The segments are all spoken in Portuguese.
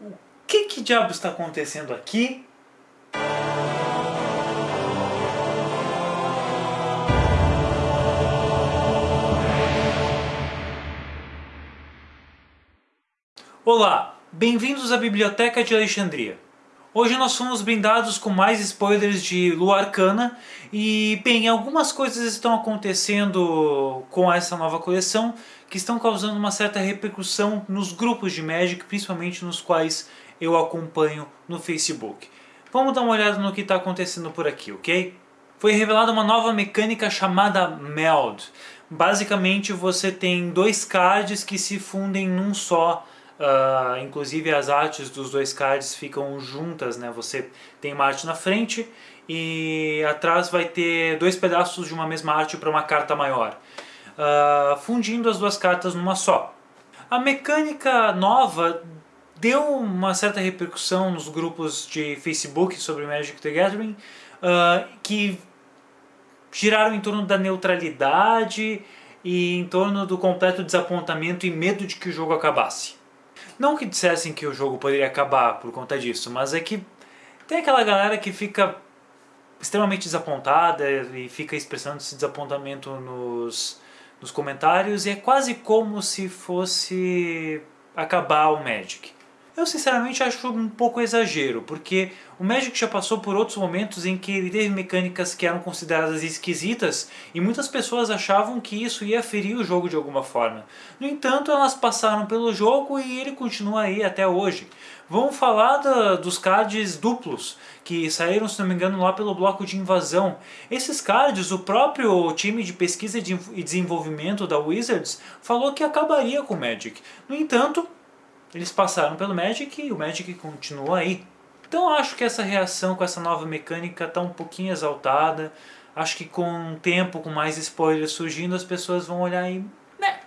O que que diabo está acontecendo aqui? Olá, bem-vindos à Biblioteca de Alexandria. Hoje nós fomos brindados com mais spoilers de Lua Arcana e, bem, algumas coisas estão acontecendo com essa nova coleção que estão causando uma certa repercussão nos grupos de Magic, principalmente nos quais eu acompanho no Facebook. Vamos dar uma olhada no que está acontecendo por aqui, ok? Foi revelada uma nova mecânica chamada Meld. Basicamente você tem dois cards que se fundem num só Uh, inclusive as artes dos dois cards ficam juntas, né? Você tem uma arte na frente e atrás vai ter dois pedaços de uma mesma arte para uma carta maior, uh, fundindo as duas cartas numa só. A mecânica nova deu uma certa repercussão nos grupos de Facebook sobre Magic the Gathering, uh, que giraram em torno da neutralidade e em torno do completo desapontamento e medo de que o jogo acabasse. Não que dissessem que o jogo poderia acabar por conta disso, mas é que tem aquela galera que fica extremamente desapontada e fica expressando esse desapontamento nos, nos comentários e é quase como se fosse acabar o Magic. Eu sinceramente acho um pouco exagero, porque o Magic já passou por outros momentos em que ele teve mecânicas que eram consideradas esquisitas e muitas pessoas achavam que isso ia ferir o jogo de alguma forma. No entanto, elas passaram pelo jogo e ele continua aí até hoje. Vamos falar da, dos cards duplos, que saíram, se não me engano, lá pelo bloco de invasão. Esses cards, o próprio time de pesquisa e desenvolvimento da Wizards falou que acabaria com o Magic. No entanto, eles passaram pelo Magic e o Magic continua aí. Então acho que essa reação com essa nova mecânica está um pouquinho exaltada. Acho que com o tempo, com mais spoilers surgindo, as pessoas vão olhar e... Né,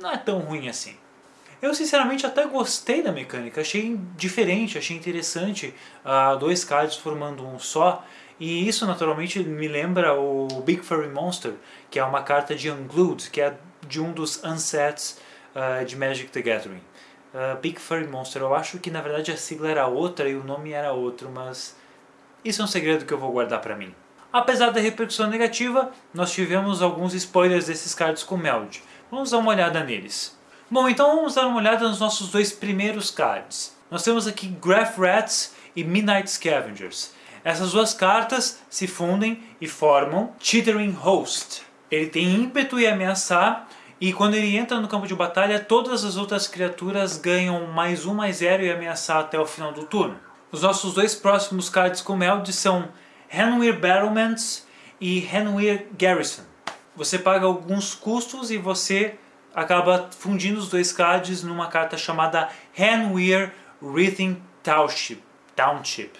não é tão ruim assim. Eu sinceramente até gostei da mecânica, achei diferente, achei interessante uh, dois cards formando um só. E isso naturalmente me lembra o Big Furry Monster, que é uma carta de Unglued, que é de um dos unsets uh, de Magic the Gathering uh, Big Furry Monster. Eu acho que na verdade a sigla era outra e o nome era outro, mas isso é um segredo que eu vou guardar pra mim. Apesar da repercussão negativa, nós tivemos alguns spoilers desses cards com Meld. Vamos dar uma olhada neles. Bom, então vamos dar uma olhada nos nossos dois primeiros cards. Nós temos aqui Graph Rats e Midnight Scavengers. Essas duas cartas se fundem e formam Chittering Host. Ele tem ímpeto e ameaçar, e quando ele entra no campo de batalha, todas as outras criaturas ganham mais um, mais zero e ameaçar até o final do turno. Os nossos dois próximos cards com Meld são Hanweir Battlements e Hanweir Garrison. Você paga alguns custos e você acaba fundindo os dois cards numa carta chamada Hanweir Writhen Township. Township.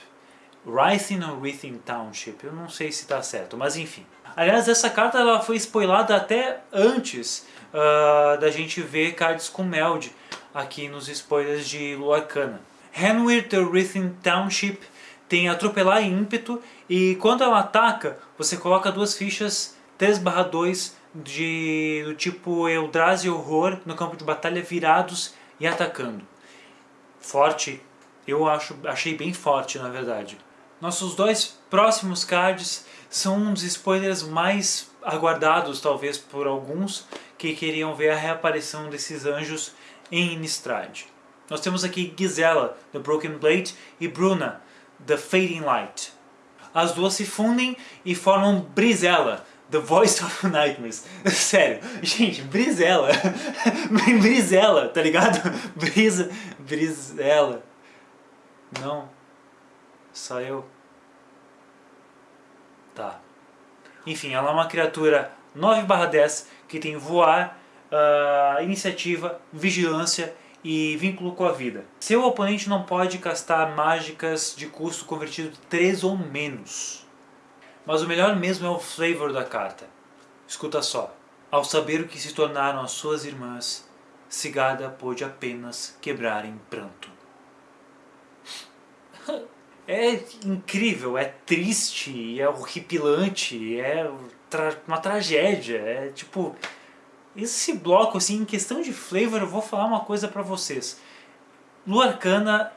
Rythin ou Writhen Township, eu não sei se está certo, mas enfim. Aliás, essa carta ela foi spoilada até antes uh, da gente ver cards com Meld aqui nos spoilers de Luarcana. Henwir the Writhen Township tem atropelar e ímpeto e quando ela ataca, você coloca duas fichas 3/2 de, do tipo Eldrazi Horror no campo de batalha virados e atacando. Forte, eu acho, achei bem forte na verdade. Nossos dois próximos cards são um dos spoilers mais aguardados talvez por alguns que queriam ver a reaparição desses anjos em Innistrad. Nós temos aqui Gisela, The Broken Blade, e Bruna, The Fading Light. As duas se fundem e formam Brizella, The Voice of Nightmares. Sério, gente, Brizella. Brizella, tá ligado? Brisa, Brizella. Não. Só eu. Tá. Enfim, ela é uma criatura 9 10 que tem voar, uh, iniciativa, vigilância e vínculo com a vida. Seu oponente não pode castar mágicas de custo convertido 3 ou menos. Mas o melhor mesmo é o flavor da carta. Escuta só. Ao saber o que se tornaram as suas irmãs, Cigada pôde apenas quebrar em pranto. É incrível, é triste, é horripilante, é tra uma tragédia. É tipo, esse bloco, assim, em questão de flavor, eu vou falar uma coisa pra vocês. Lua Arcana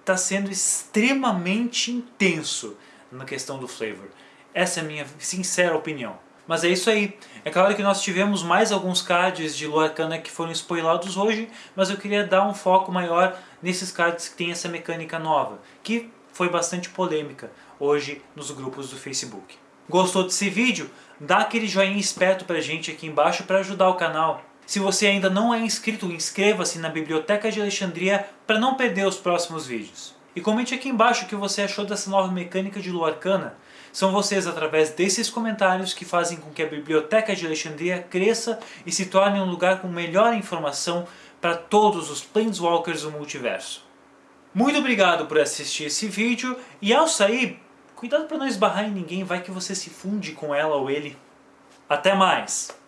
está sendo extremamente intenso na questão do flavor. Essa é a minha sincera opinião. Mas é isso aí. É claro que nós tivemos mais alguns cards de Lua Arcana que foram spoilados hoje, mas eu queria dar um foco maior nesses cards que tem essa mecânica nova, que foi bastante polêmica hoje nos grupos do Facebook. Gostou desse vídeo? Dá aquele joinha esperto pra gente aqui embaixo para ajudar o canal. Se você ainda não é inscrito, inscreva-se na Biblioteca de Alexandria para não perder os próximos vídeos. E comente aqui embaixo o que você achou dessa nova mecânica de Lua Arcana. São vocês, através desses comentários, que fazem com que a Biblioteca de Alexandria cresça e se torne um lugar com melhor informação para todos os Planeswalkers do multiverso. Muito obrigado por assistir esse vídeo e ao sair, cuidado para não esbarrar em ninguém, vai que você se funde com ela ou ele. Até mais!